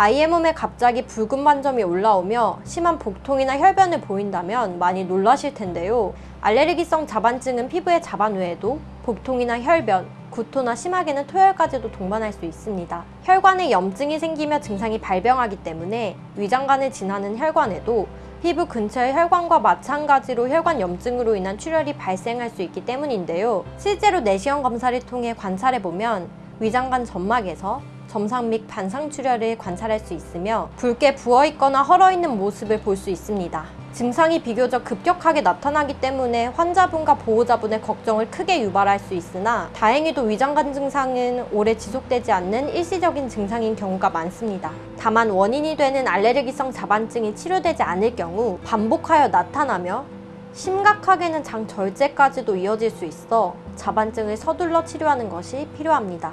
아이의 몸에 갑자기 붉은 반점이 올라오며 심한 복통이나 혈변을 보인다면 많이 놀라실 텐데요. 알레르기성 자반증은 피부의 자반 외에도 복통이나 혈변, 구토나 심하게는 토혈까지도 동반할 수 있습니다. 혈관에 염증이 생기며 증상이 발병하기 때문에 위장관을 지나는 혈관에도 피부 근처의 혈관과 마찬가지로 혈관 염증으로 인한 출혈이 발생할 수 있기 때문인데요. 실제로 내시경 검사를 통해 관찰해보면 위장관 점막에서 점상 및 반상 출혈을 관찰할 수 있으며 붉게 부어있거나 헐어있는 모습을 볼 수 있습니다. 증상이 비교적 급격하게 나타나기 때문에 환자분과 보호자분의 걱정을 크게 유발할 수 있으나 다행히도 위장관 증상은 오래 지속되지 않는 일시적인 증상인 경우가 많습니다. 다만 원인이 되는 알레르기성 자반증이 치료되지 않을 경우 반복하여 나타나며 심각하게는 장 절제까지도 이어질 수 있어 자반증을 서둘러 치료하는 것이 필요합니다.